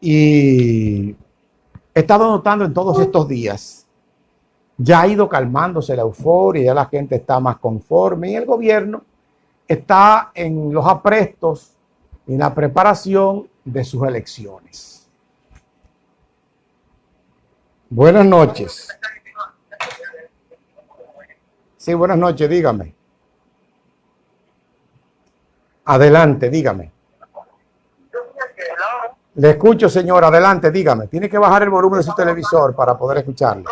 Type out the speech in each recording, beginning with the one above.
Y he estado notando en todos estos días, ya ha ido calmándose la euforia, ya la gente está más conforme y el gobierno está en los aprestos y en la preparación de sus elecciones. Buenas noches. Sí, buenas noches, dígame. Adelante, dígame. Le escucho, señor. Adelante, dígame. Tiene que bajar el volumen de su televisor para poder escucharlo.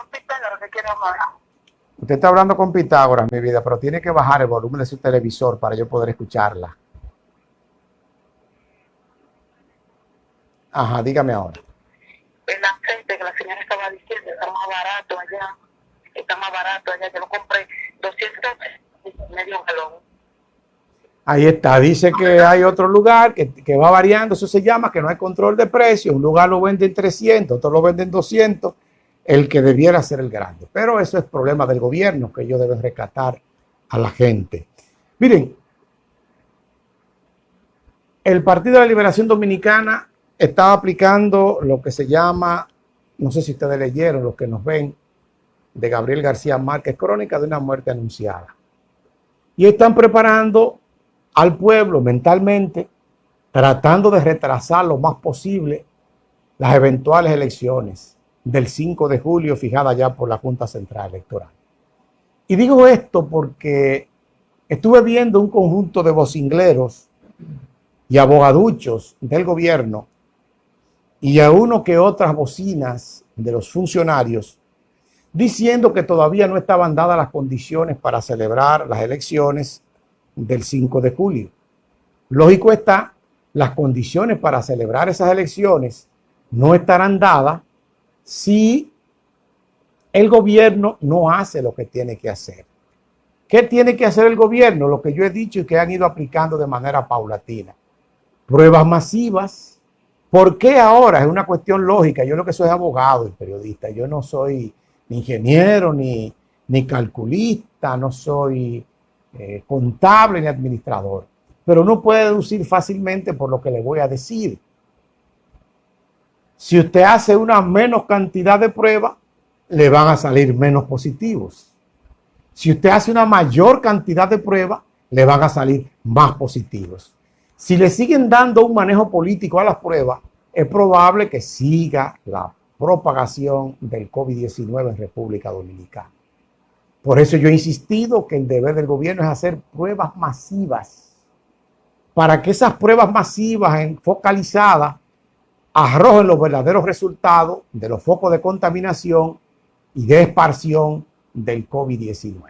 Usted está hablando con Pitágoras, mi vida, pero tiene que bajar el volumen de su televisor para yo poder escucharla. Ajá, dígame ahora. El aceite que la señora estaba diciendo está más barato allá. Está más barato allá. Yo lo compré 200 medio galón. Ahí está, dice que hay otro lugar que, que, va variando, eso se llama que no hay control de precios, un lugar lo vende en 300, otro lo vende en 200, el que debiera ser el grande. Pero eso es problema del gobierno, que ellos deben rescatar a la gente. Miren, el Partido de la Liberación Dominicana estaba aplicando lo que se llama, no sé si ustedes leyeron, los que nos ven, de Gabriel García Márquez, Crónica de una muerte anunciada. Y están preparando al pueblo mentalmente, tratando de retrasar lo más posible las eventuales elecciones del 5 de julio fijadas ya por la Junta Central Electoral. Y digo esto porque estuve viendo un conjunto de vocingleros y abogaduchos del gobierno y a uno que otras bocinas de los funcionarios diciendo que todavía no estaban dadas las condiciones para celebrar las elecciones del 5 de julio. Lógico está, las condiciones para celebrar esas elecciones no estarán dadas si el gobierno no hace lo que tiene que hacer. ¿Qué tiene que hacer el gobierno? Lo que yo he dicho y que han ido aplicando de manera paulatina. Pruebas masivas. ¿Por qué ahora? Es una cuestión lógica. Yo lo que soy abogado y periodista. Yo no soy ni ingeniero, ni, ni calculista, no soy eh, contable ni administrador. Pero uno puede deducir fácilmente por lo que le voy a decir. Si usted hace una menos cantidad de pruebas, le van a salir menos positivos. Si usted hace una mayor cantidad de pruebas, le van a salir más positivos. Si le siguen dando un manejo político a las pruebas, es probable que siga la propagación del COVID-19 en República Dominicana. Por eso yo he insistido que el deber del gobierno es hacer pruebas masivas, para que esas pruebas masivas focalizadas arrojen los verdaderos resultados de los focos de contaminación y de esparción del COVID-19.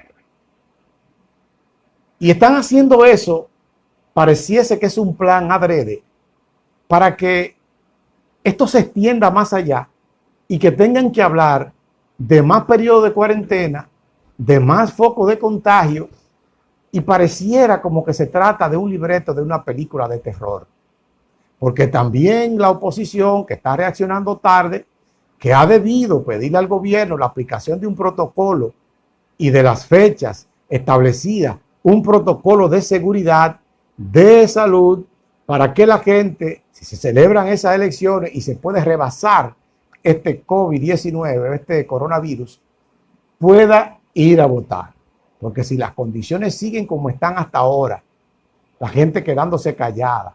Y están haciendo eso, pareciese que es un plan adrede, para que esto se extienda más allá y que tengan que hablar de más periodo de cuarentena, de más focos de contagio, y pareciera como que se trata de un libreto de una película de terror. Porque también la oposición que está reaccionando tarde, que ha debido pedirle al gobierno la aplicación de un protocolo y de las fechas establecidas, un protocolo de seguridad, de salud, para que la gente, si se celebran esas elecciones y se puede rebasar este COVID-19, este coronavirus, pueda ir a votar. Porque si las condiciones siguen como están hasta ahora, la gente quedándose callada,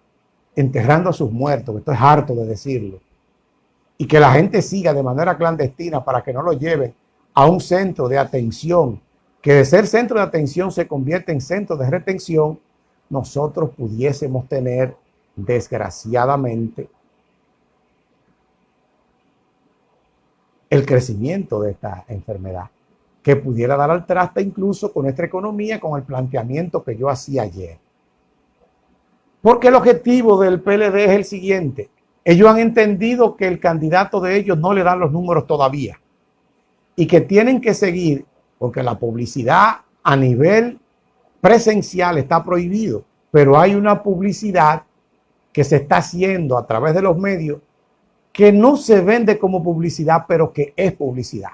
enterrando a sus muertos, que estoy harto de decirlo, y que la gente siga de manera clandestina para que no lo lleven a un centro de atención, que de ser centro de atención se convierte en centro de retención, nosotros pudiésemos tener, desgraciadamente, el crecimiento de esta enfermedad, que pudiera dar al traste incluso con nuestra economía, con el planteamiento que yo hacía ayer. Porque el objetivo del PLD es el siguiente. Ellos han entendido que el candidato de ellos no le dan los números todavía y que tienen que seguir porque la publicidad a nivel presencial está prohibido, pero hay una publicidad que se está haciendo a través de los medios que no se vende como publicidad, pero que es publicidad,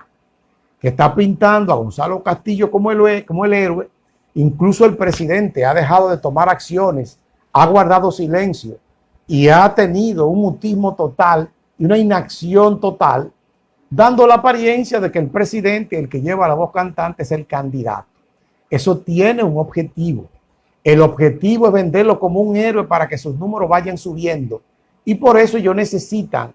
está pintando a Gonzalo Castillo como el, como el héroe. Incluso el presidente ha dejado de tomar acciones ha guardado silencio y ha tenido un mutismo total y una inacción total, dando la apariencia de que el presidente, el que lleva la voz cantante, es el candidato. Eso tiene un objetivo. El objetivo es venderlo como un héroe para que sus números vayan subiendo. Y por eso ellos necesitan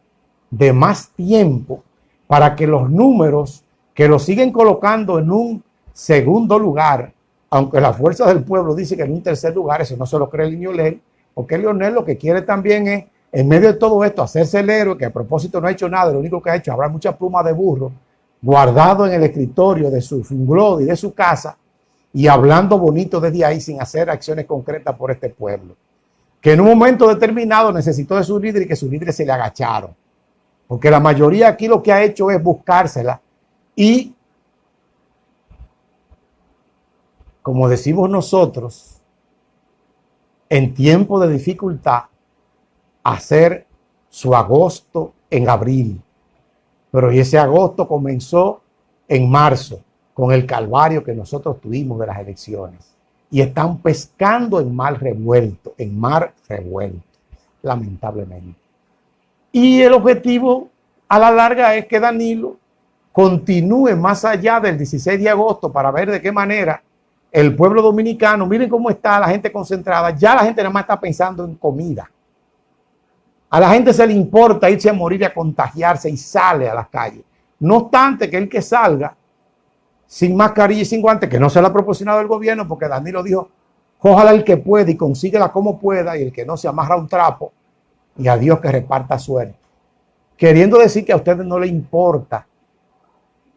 de más tiempo para que los números que lo siguen colocando en un segundo lugar, aunque la fuerza del pueblo dice que en un tercer lugar, eso no se lo cree Lionel, porque Lionel lo que quiere también es, en medio de todo esto, hacerse el héroe, que a propósito no ha hecho nada, lo único que ha hecho, habrá mucha pluma de burro guardado en el escritorio de su funglod y de su casa, y hablando bonito desde ahí sin hacer acciones concretas por este pueblo. Que en un momento determinado necesitó de su líder y que sus líderes se le agacharon. Porque la mayoría aquí lo que ha hecho es buscársela y, como decimos nosotros, en tiempo de dificultad, hacer su agosto en abril. Pero ese agosto comenzó en marzo con el calvario que nosotros tuvimos de las elecciones. Y están pescando en mar revuelto, en mar revuelto, lamentablemente. Y el objetivo a la larga es que Danilo continúe más allá del 16 de agosto para ver de qué manera el pueblo dominicano, miren cómo está la gente concentrada, ya la gente nada más está pensando en comida. A la gente se le importa irse a morir y a contagiarse y sale a las calles. No obstante que el que salga sin mascarilla y sin guantes, que no se la ha proporcionado el gobierno, porque Danilo dijo, ojalá el que pueda y consíguela como pueda, y el que no se amarra un trapo, y a Dios que reparta suerte. Queriendo decir que a ustedes no le importa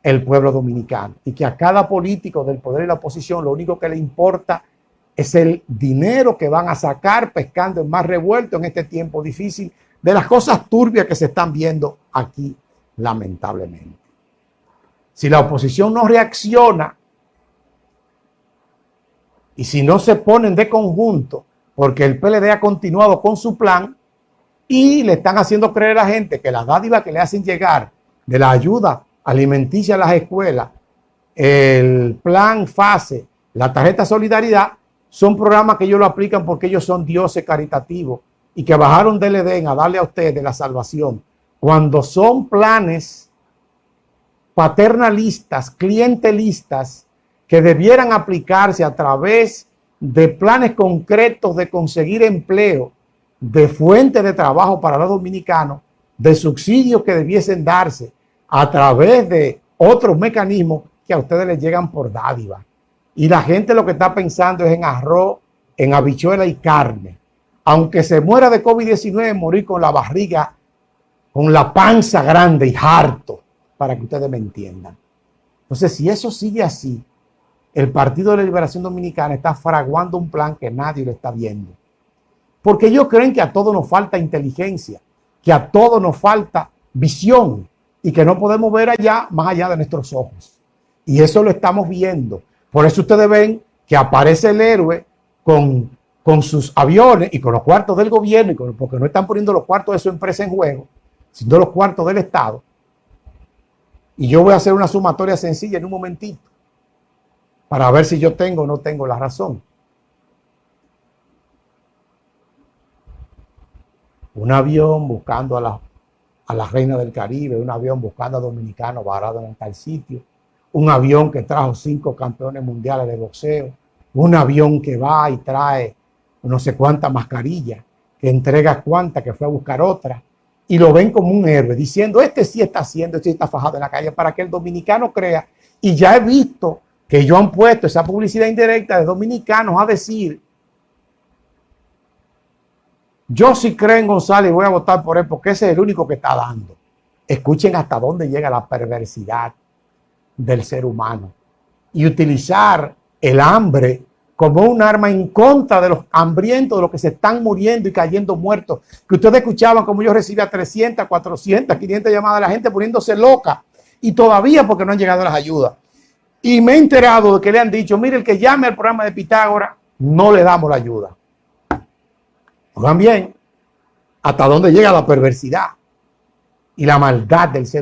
el pueblo dominicano y que a cada político del poder y la oposición lo único que le importa es el dinero que van a sacar pescando en más revuelto en este tiempo difícil de las cosas turbias que se están viendo aquí, lamentablemente. Si la oposición no reacciona y si no se ponen de conjunto, porque el PLD ha continuado con su plan y le están haciendo creer a la gente que las dádivas que le hacen llegar de la ayuda alimenticia a las escuelas, el plan FASE, la tarjeta solidaridad, son programas que ellos lo aplican porque ellos son dioses caritativos y que bajaron del Edén a darle a ustedes la salvación. Cuando son planes paternalistas, clientelistas, que debieran aplicarse a través de planes concretos de conseguir empleo, de fuente de trabajo para los dominicanos, de subsidios que debiesen darse a través de otros mecanismos que a ustedes les llegan por dádiva. Y la gente lo que está pensando es en arroz, en habichuela y carne. Aunque se muera de COVID-19, morir con la barriga, con la panza grande y harto para que ustedes me entiendan. Entonces, si eso sigue así, el Partido de la Liberación Dominicana está fraguando un plan que nadie lo está viendo. Porque ellos creen que a todos nos falta inteligencia, que a todos nos falta visión y que no podemos ver allá más allá de nuestros ojos. Y eso lo estamos viendo. Por eso ustedes ven que aparece el héroe con, con sus aviones y con los cuartos del gobierno, porque no están poniendo los cuartos de su empresa en juego, sino los cuartos del Estado y yo voy a hacer una sumatoria sencilla en un momentito para ver si yo tengo o no tengo la razón. Un avión buscando a la, a la reina del Caribe, un avión buscando a dominicanos varados en tal sitio, un avión que trajo cinco campeones mundiales de boxeo, un avión que va y trae no sé cuántas mascarillas, que entrega cuántas, que fue a buscar otra y lo ven como un héroe, diciendo, este sí está haciendo, este sí está fajado en la calle, para que el dominicano crea. Y ya he visto que ellos han puesto esa publicidad indirecta de dominicanos a decir, yo sí creo en González y voy a votar por él porque ese es el único que está dando. Escuchen hasta dónde llega la perversidad del ser humano. Y utilizar el hambre como un arma en contra de los hambrientos, de los que se están muriendo y cayendo muertos. Que ustedes escuchaban como yo recibía 300, 400, 500 llamadas de la gente poniéndose loca. Y todavía porque no han llegado las ayudas. Y me he enterado de que le han dicho, mire, el que llame al programa de Pitágoras, no le damos la ayuda. Oigan bien, hasta dónde llega la perversidad y la maldad del ser humano.